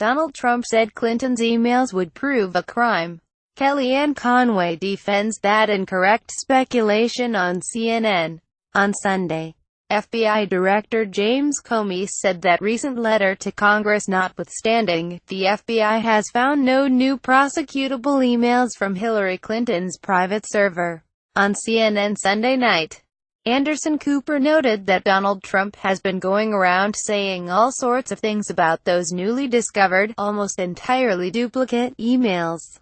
Donald Trump said Clinton's emails would prove a crime. Kellyanne Conway defends that incorrect speculation on CNN. On Sunday, FBI Director James Comey said that recent letter to Congress notwithstanding, the FBI has found no new prosecutable emails from Hillary Clinton's private server. On CNN Sunday night, Anderson Cooper noted that Donald Trump has been going around saying all sorts of things about those newly discovered, almost entirely duplicate, emails,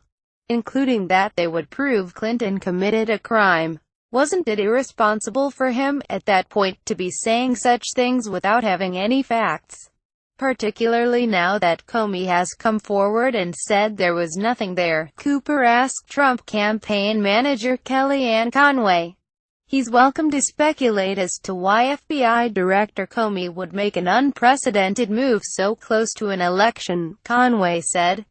including that they would prove Clinton committed a crime. Wasn't it irresponsible for him, at that point, to be saying such things without having any facts? Particularly now that Comey has come forward and said there was nothing there, Cooper asked Trump campaign manager Kellyanne Conway. He's welcome to speculate as to why FBI Director Comey would make an unprecedented move so close to an election, Conway said.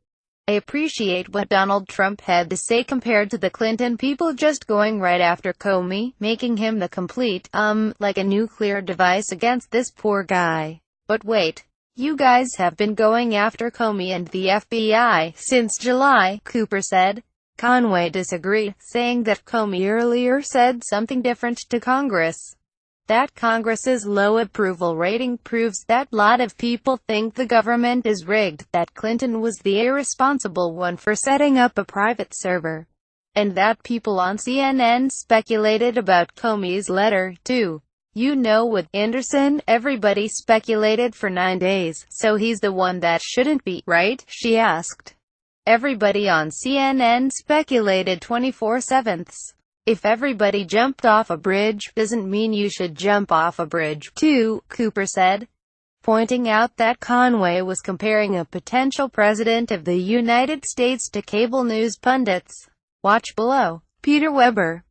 I appreciate what Donald Trump had to say compared to the Clinton people just going right after Comey, making him the complete, um, like a nuclear device against this poor guy. But wait. You guys have been going after Comey and the FBI since July, Cooper said. Conway disagreed, saying that Comey earlier said something different to Congress. That Congress's low approval rating proves that lot of people think the government is rigged, that Clinton was the irresponsible one for setting up a private server, and that people on CNN speculated about Comey's letter, too. You know with Anderson, everybody speculated for nine days, so he's the one that shouldn't be, right? she asked. Everybody on CNN speculated 24-7. If everybody jumped off a bridge, doesn't mean you should jump off a bridge, too, Cooper said, pointing out that Conway was comparing a potential president of the United States to cable news pundits. Watch below. Peter Weber